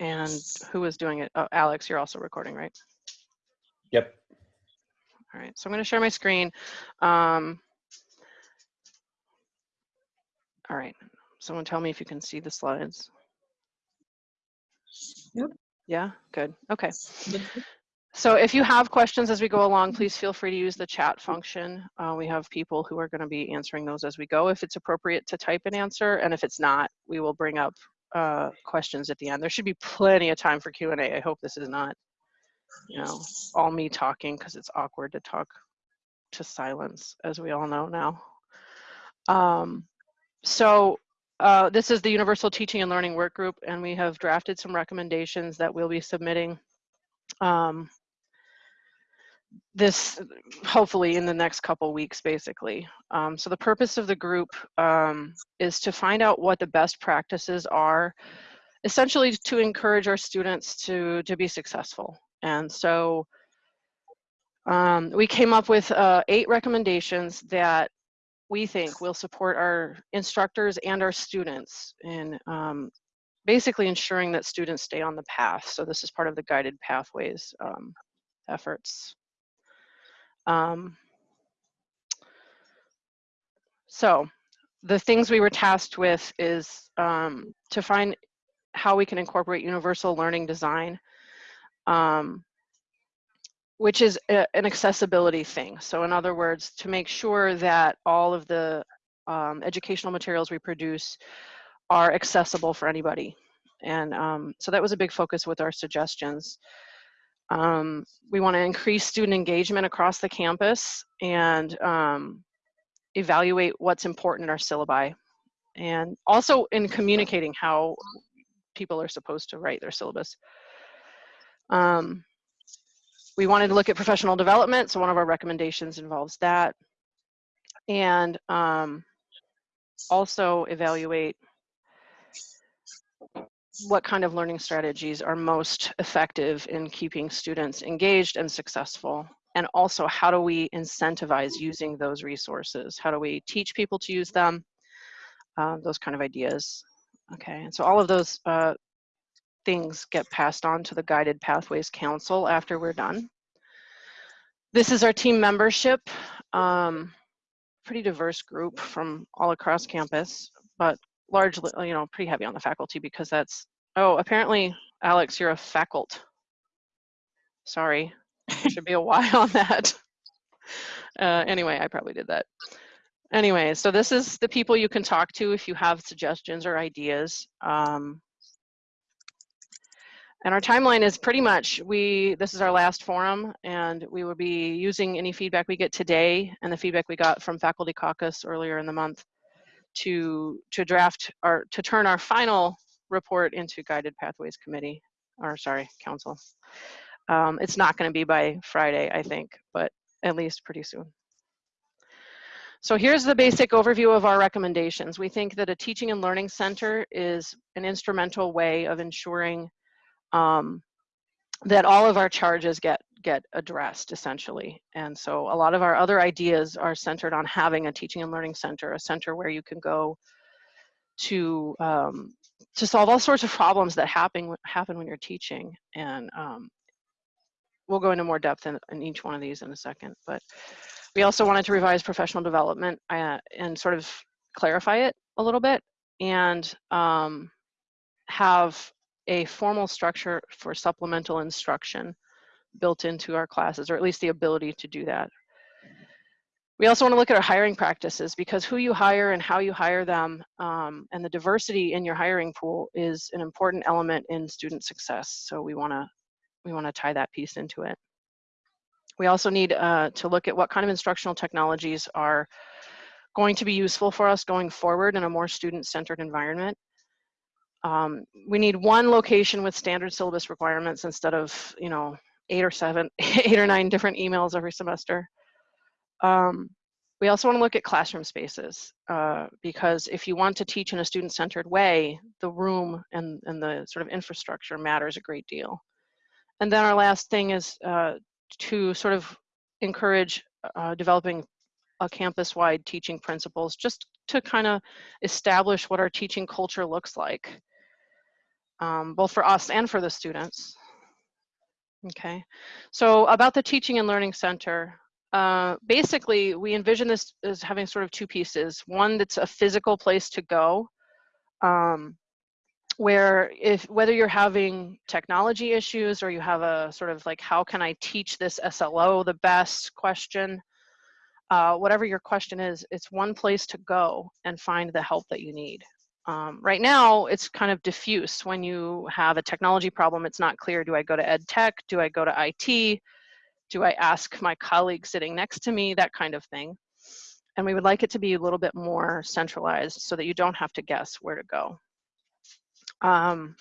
And who is doing it? Oh, Alex, you're also recording, right? Yep. All right, so I'm going to share my screen. Um, all right, someone tell me if you can see the slides. Yep. Yeah, good. Okay. So if you have questions as we go along, please feel free to use the chat function. Uh, we have people who are going to be answering those as we go. If it's appropriate to type an answer, and if it's not, we will bring up uh, questions at the end. There should be plenty of time for Q&A. I hope this is not, you know, all me talking because it's awkward to talk to silence, as we all know now. Um, so uh, this is the Universal Teaching and Learning Work Group, and we have drafted some recommendations that we'll be submitting um, this hopefully in the next couple weeks basically um, so the purpose of the group um, is to find out what the best practices are essentially to encourage our students to to be successful and so um, we came up with uh, eight recommendations that we think will support our instructors and our students in um, basically ensuring that students stay on the path. So this is part of the guided pathways um, efforts. Um, so the things we were tasked with is um, to find how we can incorporate universal learning design, um, which is a, an accessibility thing. So in other words, to make sure that all of the um, educational materials we produce are accessible for anybody. And um, so that was a big focus with our suggestions. Um, we want to increase student engagement across the campus and um, evaluate what's important in our syllabi. And also in communicating how people are supposed to write their syllabus. Um, we wanted to look at professional development, so one of our recommendations involves that. And um, also evaluate what kind of learning strategies are most effective in keeping students engaged and successful? And also, how do we incentivize using those resources? How do we teach people to use them? Uh, those kind of ideas. Okay, and so all of those uh, things get passed on to the Guided Pathways Council after we're done. This is our team membership. Um, pretty diverse group from all across campus, but largely, you know, pretty heavy on the faculty because that's, oh, apparently, Alex, you're a faculty. Sorry, should be a Y on that. Uh, anyway, I probably did that. Anyway, so this is the people you can talk to if you have suggestions or ideas. Um, and our timeline is pretty much, we, this is our last forum and we will be using any feedback we get today and the feedback we got from Faculty Caucus earlier in the month to to draft our to turn our final report into guided pathways committee or sorry council. Um, it's not going to be by friday i think but at least pretty soon. So here's the basic overview of our recommendations. We think that a teaching and learning center is an instrumental way of ensuring um, that all of our charges get get addressed essentially. And so a lot of our other ideas are centered on having a teaching and learning center, a center where you can go to um, to solve all sorts of problems that happen happen when you're teaching. And um, we'll go into more depth in, in, each one of these in a second. But we also wanted to revise professional development uh, and sort of clarify it a little bit and um, have a formal structure for supplemental instruction built into our classes, or at least the ability to do that. We also want to look at our hiring practices because who you hire and how you hire them um, and the diversity in your hiring pool is an important element in student success. So we want to we want to tie that piece into it. We also need uh, to look at what kind of instructional technologies are going to be useful for us going forward in a more student-centered environment. Um, we need one location with standard syllabus requirements instead of, you know, eight or seven, eight or nine different emails every semester. Um, we also want to look at classroom spaces uh, because if you want to teach in a student-centered way, the room and, and the sort of infrastructure matters a great deal. And then our last thing is uh, to sort of encourage uh, developing a campus-wide teaching principles just to kind of establish what our teaching culture looks like. um, both for us and for the students. Okay, so about the Teaching and Learning Center, uh, basically we envision this as having sort of two pieces. One that's a physical place to go, um, where if whether you're having technology issues or you have a sort of like how can I teach this SLO the best question, uh, whatever your question is, it's one place to go and find the help that you need. Um, right now, it's kind of diffuse. When you have a technology problem, it's not clear, do I go to ed tech? Do I go to IT? Do I ask my colleague sitting next to me? That kind of thing. And we would like it to be a little bit more centralized so that you don't have to guess where to go. Um,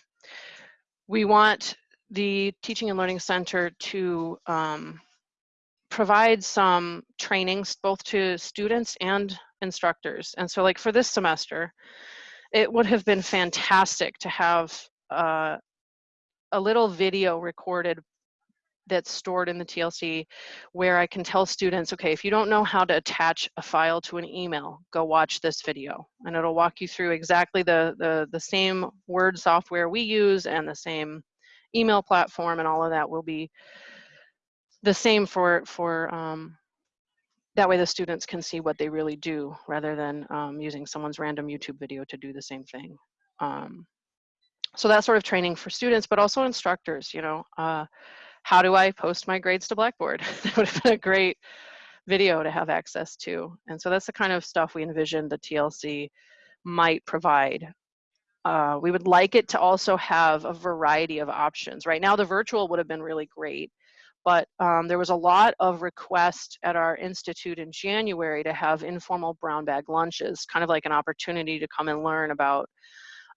we want the Teaching and Learning Center to um, provide some trainings both to students and instructors. And so like for this semester, it would have been fantastic to have uh, a little video recorded that's stored in the TLC where I can tell students, okay, if you don't know how to attach a file to an email, go watch this video. And it'll walk you through exactly the, the, the same word software we use and the same email platform and all of that will be the same for, for um, that way the students can see what they really do rather than um, using someone's random YouTube video to do the same thing. Um, so that sort of training for students, but also instructors, you know, uh, how do I post my grades to Blackboard? that would have been a great video to have access to. And so that's the kind of stuff we envision the TLC might provide. Uh, we would like it to also have a variety of options. Right now, the virtual would have been really great but um, there was a lot of request at our institute in January to have informal brown bag lunches, kind of like an opportunity to come and learn about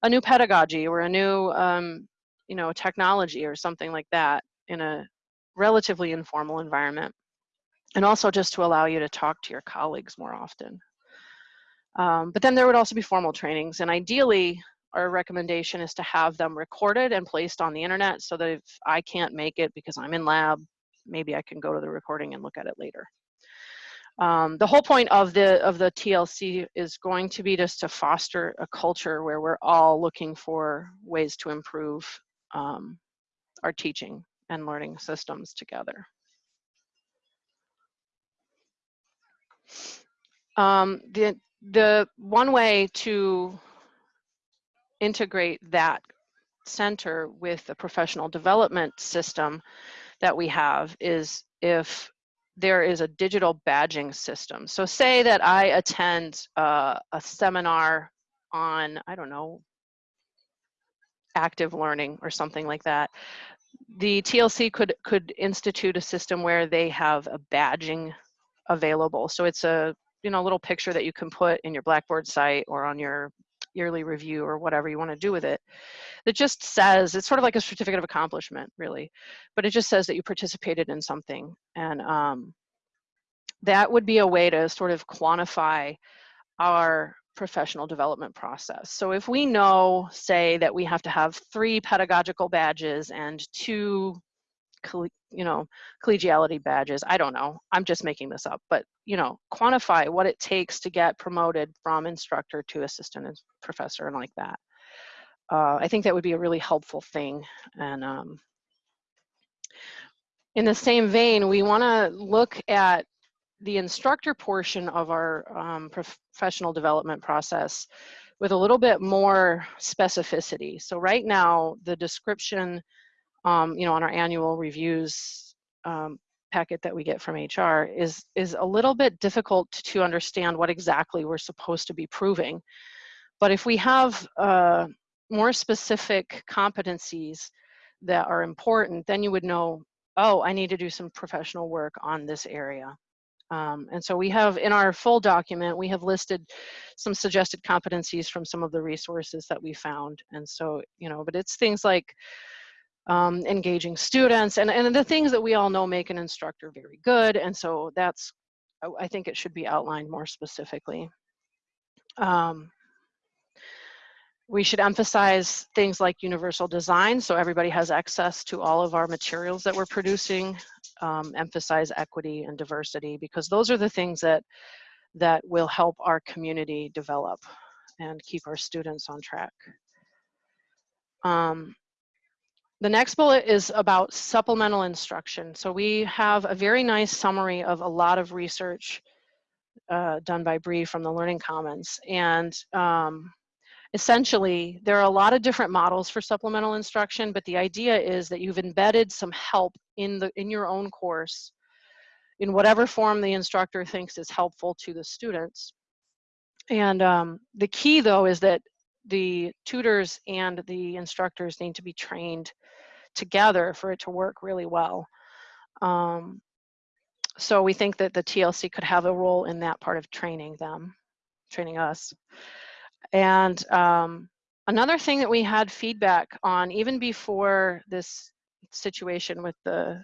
a new pedagogy or a new, um, you know, technology or something like that in a relatively informal environment. And also just to allow you to talk to your colleagues more often. Um, but then there would also be formal trainings and ideally our recommendation is to have them recorded and placed on the internet so that if I can't make it because I'm in lab, maybe I can go to the recording and look at it later. Um, the whole point of the of the TLC is going to be just to foster a culture where we're all looking for ways to improve um, our teaching and learning systems together. Um, the the one way to integrate that center with the professional development system that we have is if there is a digital badging system. So say that I attend uh, a seminar on, I don't know, active learning or something like that. The TLC could, could institute a system where they have a badging available. So it's a you know little picture that you can put in your Blackboard site or on your yearly review or whatever you want to do with it that just says it's sort of like a certificate of accomplishment really but it just says that you participated in something and um, that would be a way to sort of quantify our professional development process. So if we know, say, that we have to have three pedagogical badges and two, you know, collegiality badges, I don't know, I'm just making this up, but, you know, quantify what it takes to get promoted from instructor to assistant professor and like that uh, I think that would be a really helpful thing. And um, in the same vein, we want to look at the instructor portion of our um, professional development process with a little bit more specificity. So right now, the description, um, you know, on our annual reviews um, packet that we get from HR is, is a little bit difficult to understand what exactly we're supposed to be proving. But if we have uh, more specific competencies that are important, then you would know, oh, I need to do some professional work on this area. Um, and so we have in our full document, we have listed some suggested competencies from some of the resources that we found. And so, you know, but it's things like um, engaging students and, and the things that we all know make an instructor very good. And so that's, I think it should be outlined more specifically. Um, we should emphasize things like universal design so everybody has access to all of our materials that we're producing, um, emphasize equity and diversity because those are the things that, that will help our community develop and keep our students on track. Um, the next bullet is about supplemental instruction. So we have a very nice summary of a lot of research uh, done by Bree from the Learning Commons. And um, essentially, there are a lot of different models for supplemental instruction, but the idea is that you've embedded some help in, the, in your own course in whatever form the instructor thinks is helpful to the students. And um, the key though is that the tutors and the instructors need to be trained together for it to work really well. Um, so we think that the TLC could have a role in that part of training them, training us. And um, another thing that we had feedback on even before this situation with the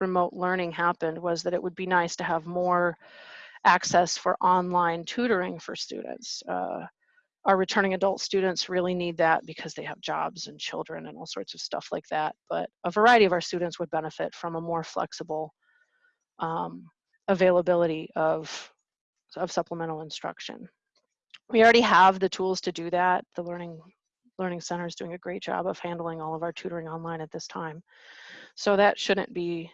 remote learning happened was that it would be nice to have more access for online tutoring for students. Uh, our returning adult students really need that because they have jobs and children and all sorts of stuff like that. But a variety of our students would benefit from a more flexible um, availability of, of supplemental instruction. We already have the tools to do that. The Learning, Learning Center is doing a great job of handling all of our tutoring online at this time. So that shouldn't be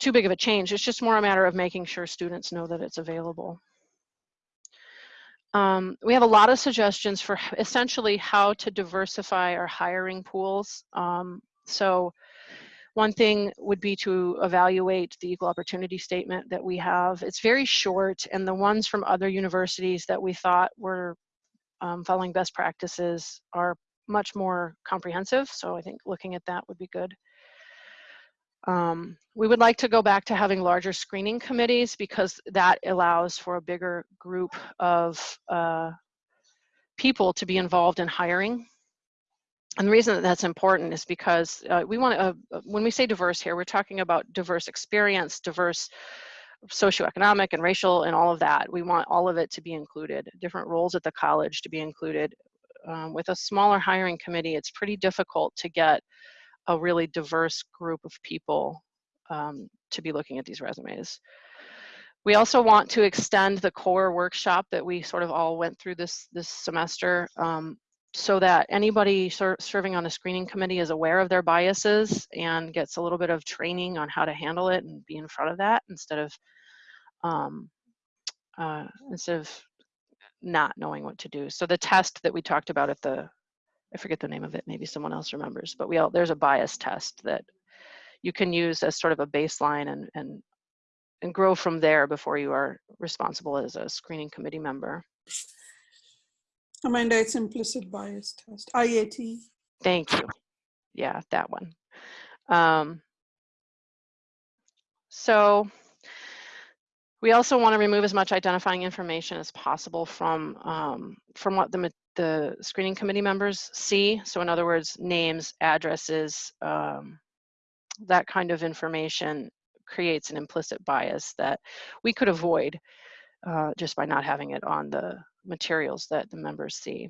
too big of a change. It's just more a matter of making sure students know that it's available. Um, we have a lot of suggestions for essentially how to diversify our hiring pools. Um, so one thing would be to evaluate the equal opportunity statement that we have. It's very short and the ones from other universities that we thought were um, following best practices are much more comprehensive. So I think looking at that would be good. Um, we would like to go back to having larger screening committees because that allows for a bigger group of uh, people to be involved in hiring. And the reason that that's important is because uh, we want to, uh, when we say diverse here, we're talking about diverse experience, diverse socioeconomic and racial and all of that. We want all of it to be included, different roles at the college to be included. Um, with a smaller hiring committee, it's pretty difficult to get a really diverse group of people um, to be looking at these resumes. We also want to extend the core workshop that we sort of all went through this, this semester um, so that anybody ser serving on a screening committee is aware of their biases and gets a little bit of training on how to handle it and be in front of that instead of um, uh, instead of not knowing what to do. So the test that we talked about at the I forget the name of it, maybe someone else remembers, but we all, there's a bias test that you can use as sort of a baseline and, and, and grow from there before you are responsible as a screening committee member. Amanda, it's implicit bias test, IAT. Thank you. Yeah, that one. Um, so we also want to remove as much identifying information as possible from um, from what the the screening committee members see. So in other words, names, addresses, um, that kind of information creates an implicit bias that we could avoid uh, just by not having it on the materials that the members see.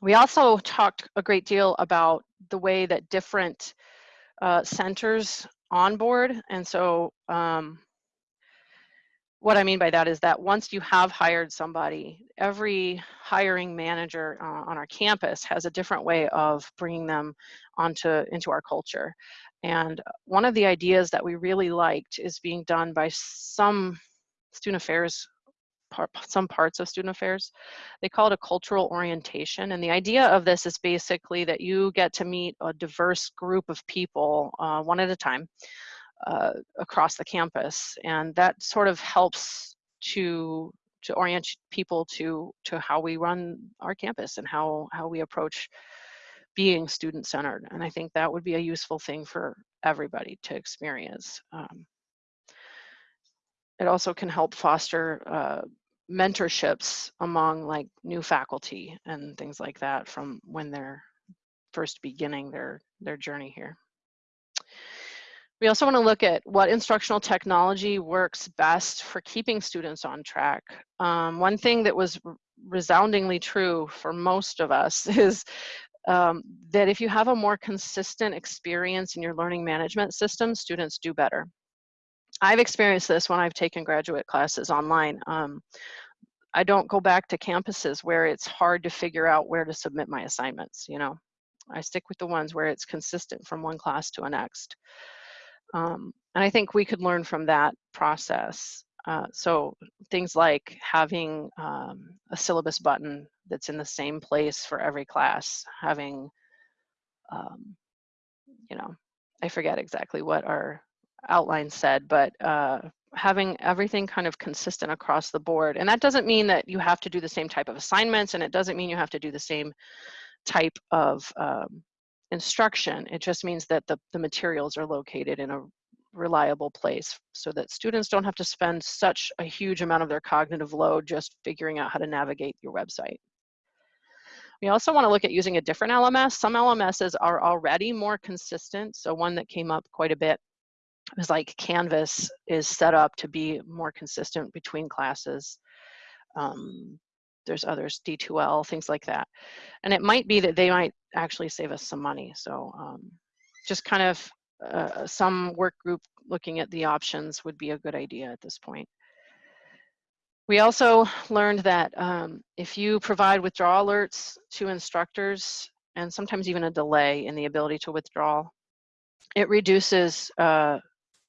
We also talked a great deal about the way that different uh, centers onboard. And so um, what I mean by that is that once you have hired somebody, every hiring manager uh, on our campus has a different way of bringing them onto into our culture. And one of the ideas that we really liked is being done by some student affairs, part, some parts of student affairs. They call it a cultural orientation. And the idea of this is basically that you get to meet a diverse group of people uh, one at a time uh, across the campus. And that sort of helps to to orient people to to how we run our campus and how how we approach being student centered. And I think that would be a useful thing for everybody to experience. Um, it also can help foster uh, mentorships among like new faculty and things like that from when they're first beginning their their journey here. We also want to look at what instructional technology works best for keeping students on track. Um, one thing that was resoundingly true for most of us is um, that if you have a more consistent experience in your learning management system, students do better. I've experienced this when I've taken graduate classes online. Um, I don't go back to campuses where it's hard to figure out where to submit my assignments, you know. I stick with the ones where it's consistent from one class to a next. Um, and I think we could learn from that process. Uh, so things like having um, a syllabus button that's in the same place for every class, having, um, you know, I forget exactly what our outline said, but uh, having everything kind of consistent across the board. And that doesn't mean that you have to do the same type of assignments and it doesn't mean you have to do the same type of um, instruction. It just means that the, the materials are located in a reliable place so that students don't have to spend such a huge amount of their cognitive load just figuring out how to navigate your website. We also want to look at using a different LMS. Some LMSs are already more consistent. So one that came up quite a bit was like Canvas is set up to be more consistent between classes. Um, there's others, D2L, things like that. And it might be that they might actually save us some money. So um, just kind of uh, some work group looking at the options would be a good idea at this point. We also learned that um, if you provide withdrawal alerts to instructors, and sometimes even a delay in the ability to withdraw, it reduces uh,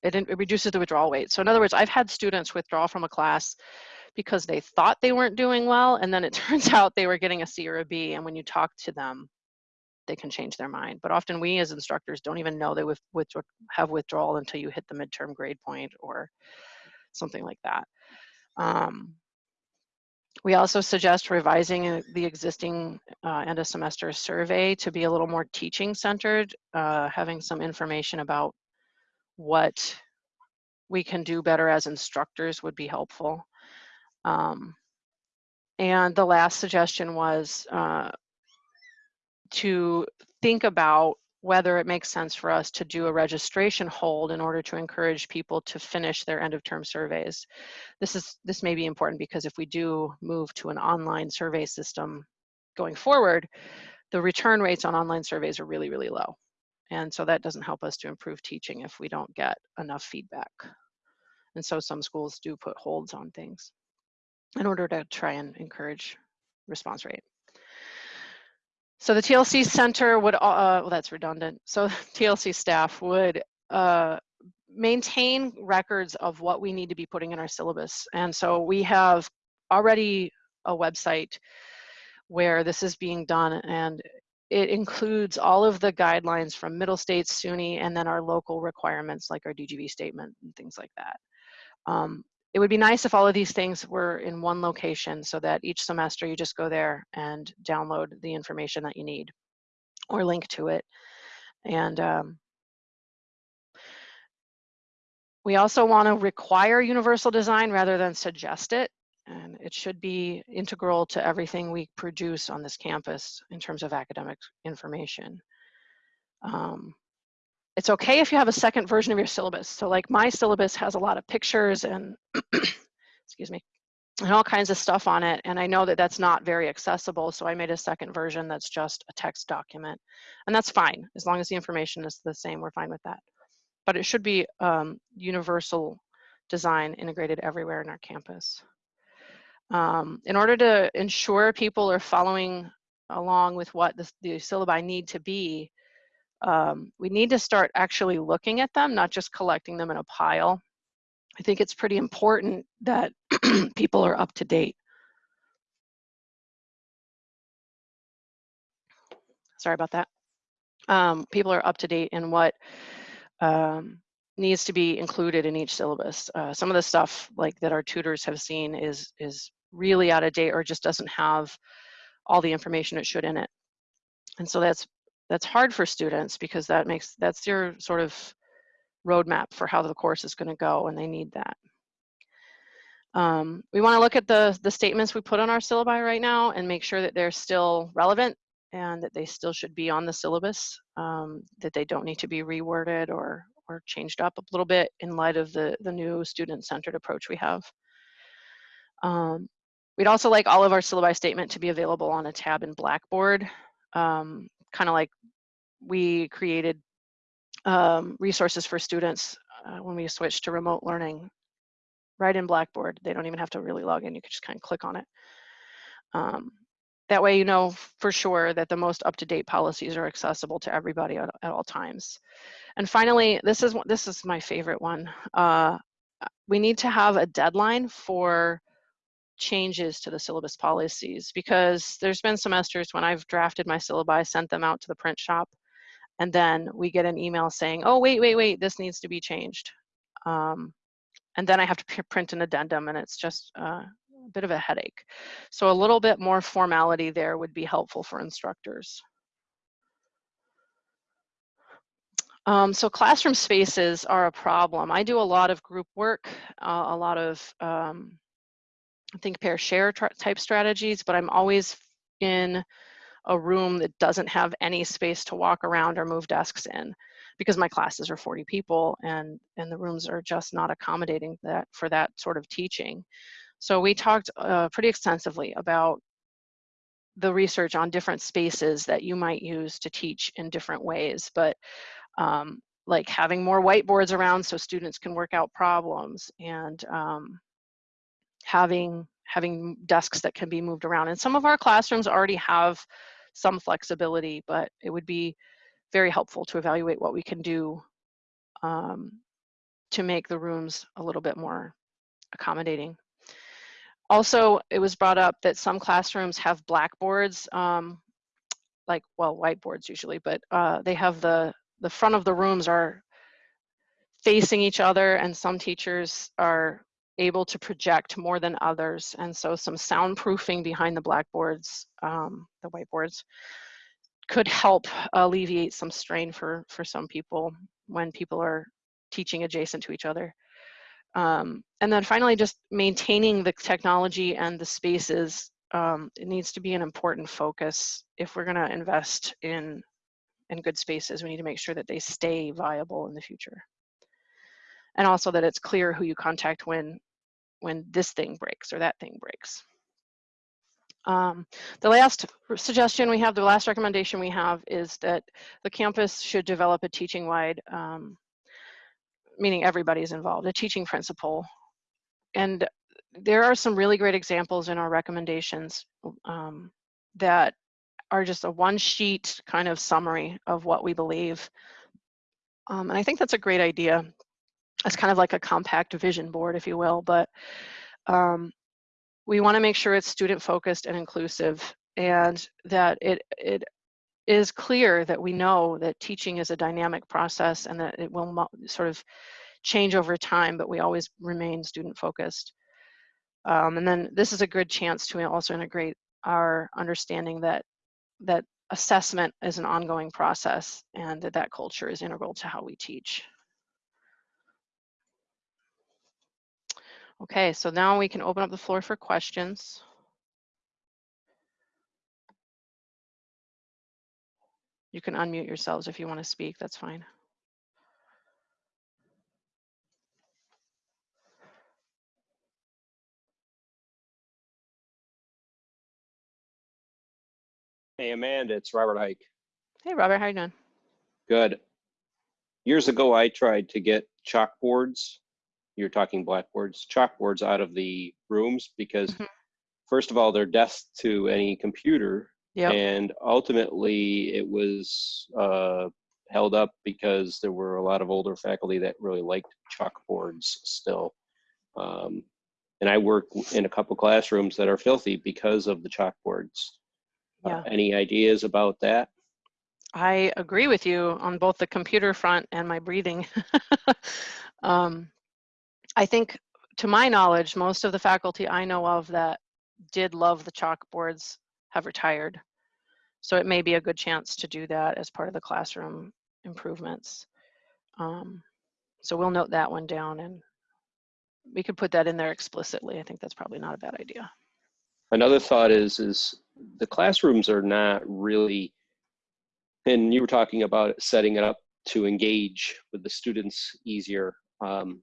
it, it reduces the withdrawal rate. So in other words, I've had students withdraw from a class because they thought they weren't doing well, and then it turns out they were getting a C or a B, and when you talk to them, they can change their mind. But often we as instructors don't even know they have withdrawal until you hit the midterm grade point or something like that. Um, we also suggest revising uh, the existing uh, end of semester survey to be a little more teaching centered, uh, having some information about what we can do better as instructors would be helpful. Um, and the last suggestion was uh, to think about whether it makes sense for us to do a registration hold in order to encourage people to finish their end of term surveys. This is this may be important because if we do move to an online survey system going forward, the return rates on online surveys are really, really low. And so that doesn't help us to improve teaching if we don't get enough feedback. And so some schools do put holds on things in order to try and encourage response rate. So the TLC center would, uh, well, that's redundant. So TLC staff would uh, maintain records of what we need to be putting in our syllabus. And so we have already a website where this is being done and it includes all of the guidelines from Middle States, SUNY, and then our local requirements like our DGV statement and things like that. Um, it would be nice if all of these things were in one location so that each semester you just go there and download the information that you need or link to it. And um, we also want to require universal design rather than suggest it and it should be integral to everything we produce on this campus in terms of academic information. Um, it's okay if you have a second version of your syllabus. So like my syllabus has a lot of pictures and, excuse me, and all kinds of stuff on it. And I know that that's not very accessible. So I made a second version that's just a text document. And that's fine. As long as the information is the same, we're fine with that. But it should be um, universal design integrated everywhere in our campus. Um, in order to ensure people are following along with what the, the syllabi need to be, um, we need to start actually looking at them, not just collecting them in a pile. I think it's pretty important that people are up to date. Sorry about that. Um, people are up to date in what um, needs to be included in each syllabus. Uh, some of the stuff like that our tutors have seen is is really out of date or just doesn't have all the information it should in it. And so that's that's hard for students because that makes that's your sort of roadmap for how the course is going to go and they need that. Um, we want to look at the, the statements we put on our syllabi right now and make sure that they're still relevant and that they still should be on the syllabus, um, that they don't need to be reworded or, or changed up a little bit in light of the, the new student-centered approach we have. Um, We'd also like all of our syllabi statement to be available on a tab in Blackboard, um, kind of like we created um, resources for students uh, when we switched to remote learning right in Blackboard. They don't even have to really log in. You can just kind of click on it. Um, that way you know for sure that the most up-to-date policies are accessible to everybody at, at all times. And finally, this is, this is my favorite one. Uh, we need to have a deadline for changes to the syllabus policies because there's been semesters when I've drafted my syllabi, sent them out to the print shop, and then we get an email saying, oh, wait, wait, wait, this needs to be changed. Um, and then I have to print an addendum and it's just uh, a bit of a headache. So a little bit more formality there would be helpful for instructors. Um, so classroom spaces are a problem. I do a lot of group work, uh, a lot of um, think pair share type strategies, but I'm always in a room that doesn't have any space to walk around or move desks in because my classes are 40 people and and the rooms are just not accommodating that for that sort of teaching. So we talked uh, pretty extensively about the research on different spaces that you might use to teach in different ways, but um, like having more whiteboards around so students can work out problems and um, having having desks that can be moved around. And some of our classrooms already have some flexibility, but it would be very helpful to evaluate what we can do um, to make the rooms a little bit more accommodating. Also, it was brought up that some classrooms have blackboards, um, like, well, whiteboards usually, but uh, they have the, the front of the rooms are facing each other and some teachers are able to project more than others. And so some soundproofing behind the blackboards, um, the whiteboards, could help alleviate some strain for, for some people when people are teaching adjacent to each other. Um, and then finally, just maintaining the technology and the spaces. Um, it needs to be an important focus if we're going to invest in in good spaces. We need to make sure that they stay viable in the future, and also that it's clear who you contact when when this thing breaks or that thing breaks. Um, the last suggestion we have, the last recommendation we have is that the campus should develop a teaching-wide um, meaning everybody's involved, a teaching principle. And there are some really great examples in our recommendations um, that are just a one sheet kind of summary of what we believe. Um, and I think that's a great idea. It's kind of like a compact vision board, if you will, but um, we want to make sure it's student focused and inclusive and that it, it is clear that we know that teaching is a dynamic process and that it will sort of change over time, but we always remain student focused. Um, and then this is a good chance to also integrate our understanding that that assessment is an ongoing process and that that culture is integral to how we teach. Okay, so now we can open up the floor for questions. You can unmute yourselves if you want to speak, that's fine. Hey, Amanda, it's Robert Hike. Hey, Robert, how you doing? Good. Years ago, I tried to get chalkboards. You're talking blackboards, chalkboards out of the rooms because, Mhm. first of all, they're desk to any computer, Yep. and ultimately it was uh, held up because there were a lot of older faculty that really liked chalkboards still. Um, and I work in a couple classrooms that are filthy because of the chalkboards. Uh, any ideas about that? I agree with you on both the computer front and my breathing. um, I think, to my knowledge, most of the faculty I know of that did love the chalkboards have retired. So it may be a good chance to do that as part of the classroom improvements. Um, so we'll note that one down and we could put that in there explicitly. I think that's probably not a bad idea. Another thought is, is the classrooms are not really, and you were talking about setting it up to engage with the students easier. Um,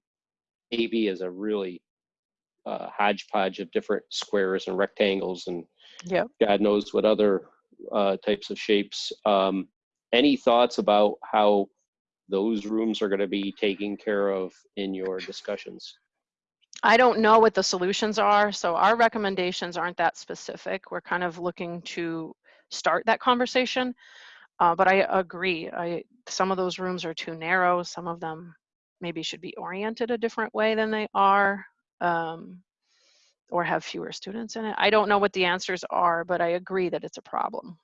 AV is a really uh, hodgepodge of different squares and rectangles and Yep. God knows what other uh, types of shapes. Um, any thoughts about how those rooms are going to be taken care of in your discussions? I don't know what the solutions are, so our recommendations aren't that specific. We're kind of looking to start that conversation. Uh, but I agree, I, some of those rooms are too narrow, some of them maybe should be oriented a different way than they are, um, or have fewer students in it. I don't know what the answers are, but I agree that it's a problem.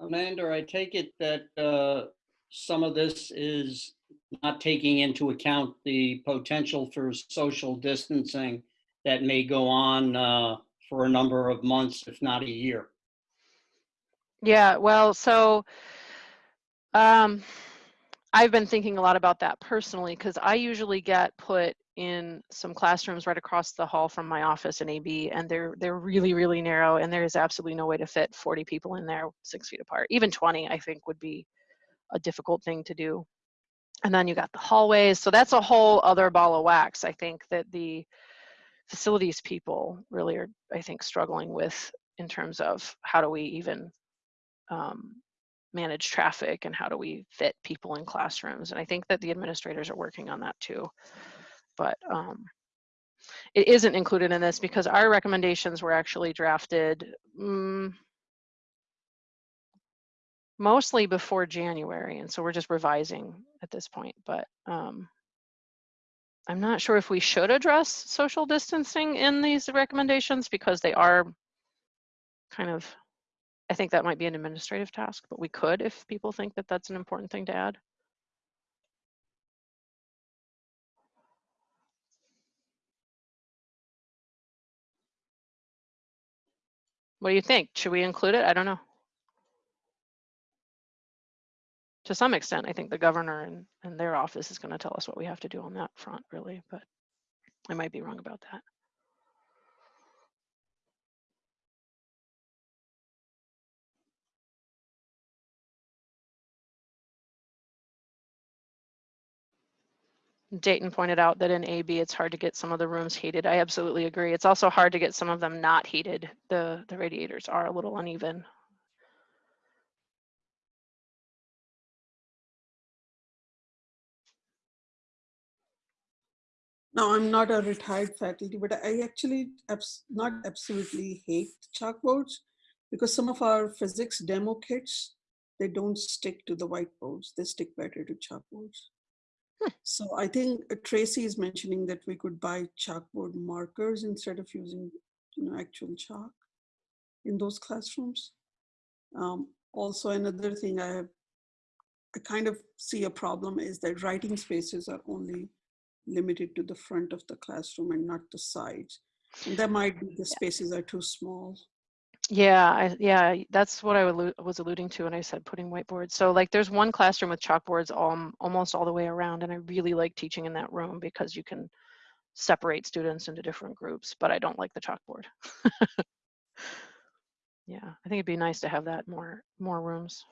Amanda, I take it that uh, some of this is not taking into account the potential for social distancing that may go on uh, for a number of months, if not a year. Yeah, well, so um, I've been thinking a lot about that personally because I usually get put in some classrooms right across the hall from my office in AB, and they're they're really really narrow, and there is absolutely no way to fit 40 people in there six feet apart. Even 20, I think, would be a difficult thing to do. And then you got the hallways, so that's a whole other ball of wax. I think that the facilities people really are, I think, struggling with in terms of how do we even um, manage traffic and how do we fit people in classrooms. And I think that the administrators are working on that too. But um, it isn't included in this because our recommendations were actually drafted mm, mostly before January. And so we're just revising at this point. But um, I'm not sure if we should address social distancing in these recommendations because they are kind of I think that might be an administrative task, but we could if people think that that's an important thing to add. What do you think? Should we include it? I don't know. To some extent, I think the governor and, and their office is going to tell us what we have to do on that front, really, but I might be wrong about that. Dayton pointed out that in AB, it's hard to get some of the rooms heated. I absolutely agree. It's also hard to get some of them not heated. The, the radiators are a little uneven. No, I'm not a retired faculty, but I actually abs not absolutely hate chalkboards because some of our physics demo kits, they don't stick to the whiteboards. They stick better to chalkboards. Hmm. So I think uh, Tracy is mentioning that we could buy chalkboard markers instead of using you know, actual chalk in those classrooms. Um, also, another thing I have, I kind of see a problem is that writing spaces are only limited to the front of the classroom and not the sides. And that might be the spaces are too small. Yeah, I, yeah, that's what I was alluding to when I said putting whiteboards. So like there's one classroom with chalkboards um, almost all the way around and I really like teaching in that room because you can separate students into different groups, but I don't like the chalkboard. yeah, I think it'd be nice to have that more more rooms.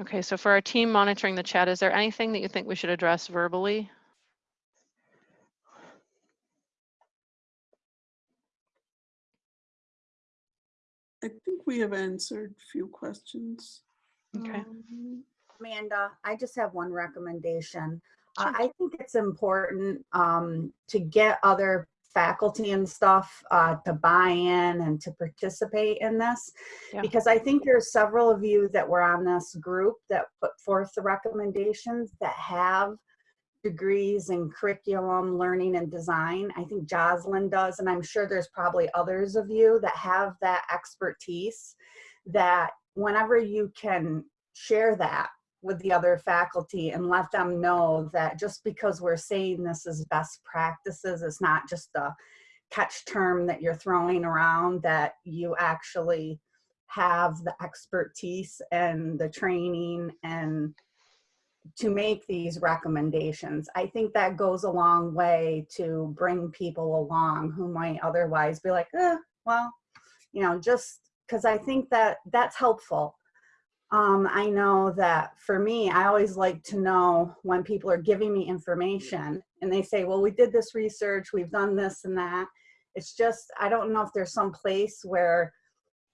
Okay, so for our team monitoring the chat, is there anything that you think we should address verbally? I think we have answered a few questions. Okay. Um, Amanda, I just have one recommendation. Uh, I think it's important um, to get other faculty and stuff uh, to buy in and to participate in this. Yeah. Because I think there's several of you that were on this group that put forth the recommendations that have degrees in curriculum, learning and design. I think Jocelyn does, and I'm sure there's probably others of you that have that expertise that whenever you can share that with the other faculty and let them know that just because we're saying this is best practices, it's not just a catch term that you're throwing around, that you actually have the expertise and the training and to make these recommendations. I think that goes a long way to bring people along who might otherwise be like, eh, well, you know, just because I think that that's helpful. Um, I know that for me, I always like to know when people are giving me information and they say, well, we did this research, we've done this and that. It's just, I don't know if there's some place where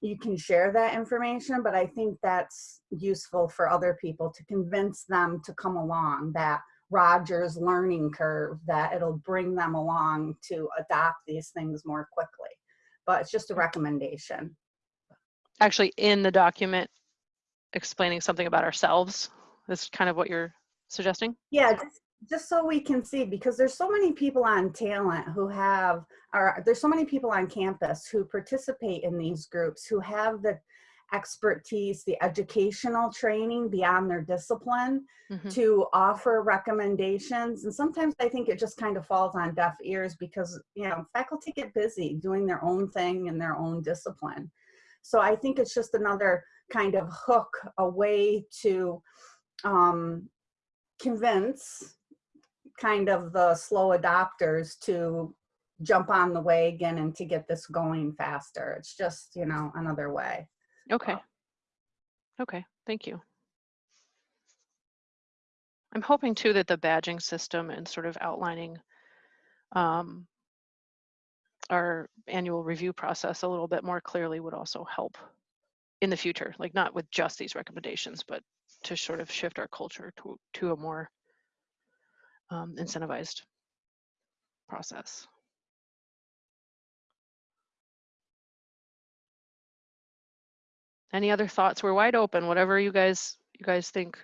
you can share that information, but I think that's useful for other people to convince them to come along that Rogers learning curve, that it'll bring them along to adopt these things more quickly. But it's just a recommendation. Actually, in the document, explaining something about ourselves is kind of what you're suggesting. Yeah, just, just so we can see, because there's so many people on talent who have, or there's so many people on campus who participate in these groups, who have the expertise, the educational training beyond their discipline Mhm. to offer recommendations. And sometimes I think it just kind of falls on deaf ears because, you know, faculty get busy doing their own thing in their own discipline. So I think it's just another kind of hook, a way to um, convince kind of the slow adopters to jump on the wagon and to get this going faster. It's just, you know, another way. Okay. Okay, thank you. I'm hoping too that the badging system and sort of outlining um, our annual review process a little bit more clearly would also help in the future, like not with just these recommendations, but to sort of shift our culture to, to a more um, incentivized process. Any other thoughts? We're wide open, whatever you guys, you guys think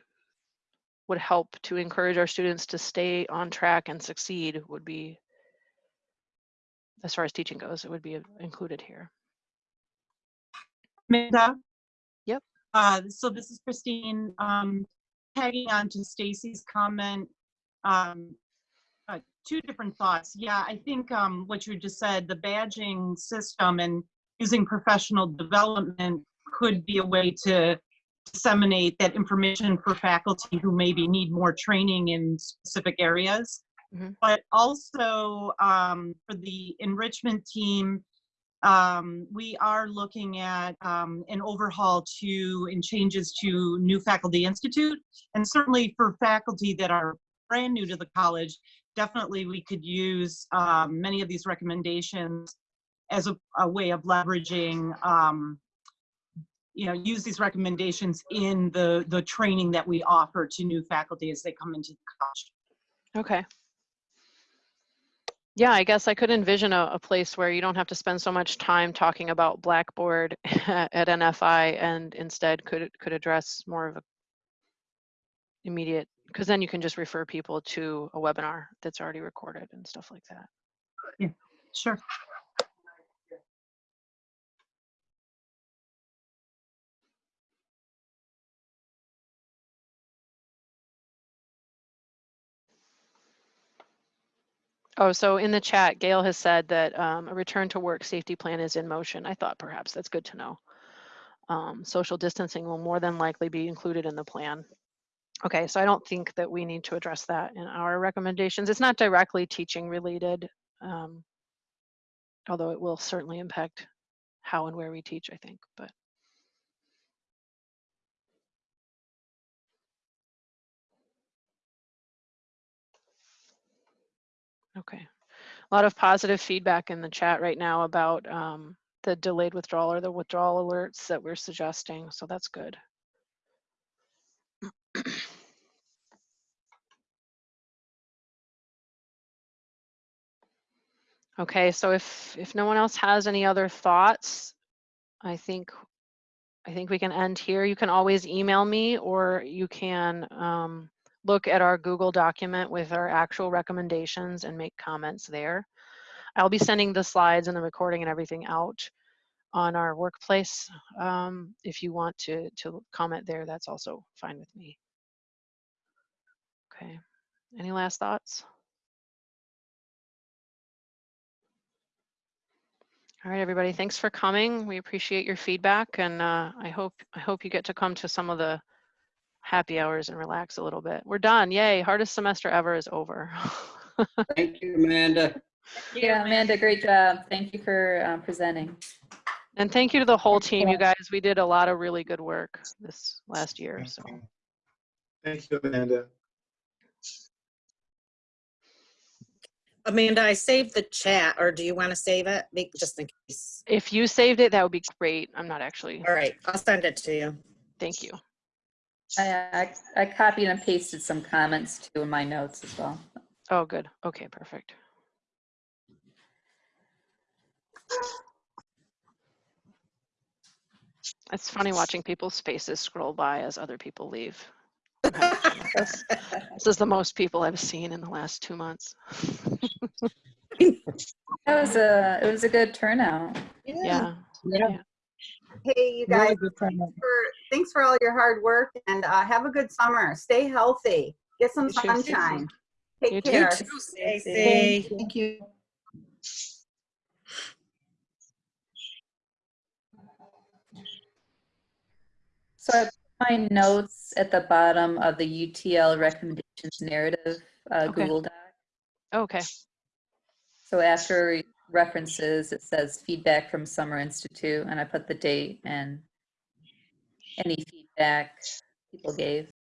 would help to encourage our students to stay on track and succeed would be, as far as teaching goes, it would be included here. Amanda? Uh, so this is Christine, um, tagging on to Stacy's comment. Um, uh, two different thoughts. Yeah, I think, um, what you just said, the badging system and using professional development could be a way to disseminate that information for faculty who maybe need more training in specific areas. Mhm. But also, um, for the enrichment team, um, we are looking at um, an overhaul to and changes to new faculty institute. And certainly for faculty that are brand new to the college, definitely we could use um, many of these recommendations as a, a way of leveraging, um, you know, use these recommendations in the, the training that we offer to new faculty as they come into the college. Okay. Yeah, I guess I could envision a, a place where you don't have to spend so much time talking about Blackboard at NFI and instead could could address more of a immediate because then you can just refer people to a webinar that's already recorded and stuff like that. Sure. Oh, so in the chat, Gail has said that um, a return to work safety plan is in motion. I thought perhaps that's good to know. Um, social distancing will more than likely be included in the plan. Okay, so I don't think that we need to address that in our recommendations. It's not directly teaching related, um, although it will certainly impact how and where we teach, I think, but. Okay. A lot of positive feedback in the chat right now about um, the delayed withdrawal or the withdrawal alerts that we're suggesting. So that's good. Okay, so if if no one else has any other thoughts, I think I think we can end here. You can always email me or you can um, look at our Google document with our actual recommendations and make comments there. I'll be sending the slides and the recording and everything out on our workplace. Um, if you want to, to comment there, that's also fine with me. Okay, any last thoughts? All right, everybody, thanks for coming. We appreciate your feedback and uh, I hope I hope you get to come to some of the happy hours and relax a little bit. We're done. Yay. Hardest semester ever is over. Thank you, Amanda. Yeah, Amanda, great job. Thank you for uh, presenting. and thank you to the whole team, you guys. We did a lot of really good work this last year. So Thank you, Amanda. Amanda, I saved the chat, or do you want to save it? Be- Just in case. if you saved it, that would be great. I'm not actually. All right, I'll send it to you. Thank you. I, I, I copied and pasted some comments too in my notes as well. Oh, good. Okay, perfect. It's funny watching people's faces scroll by as other people leave. I'm having fun with This This is the most people I've seen in the last two months. That was a, it was a good turnout. Yeah. Yeah. Hey, you guys, thanks for, thanks for all your hard work and uh, have a good summer. Stay healthy. Get some You too. sunshine. You Take too. care. Stay safe. Thank you. So I put my notes at the bottom of the UTL recommendations narrative uh, Okay. Google Doc. Okay. So after references, it says feedback from Summer Institute, and I put the date and any feedback people gave.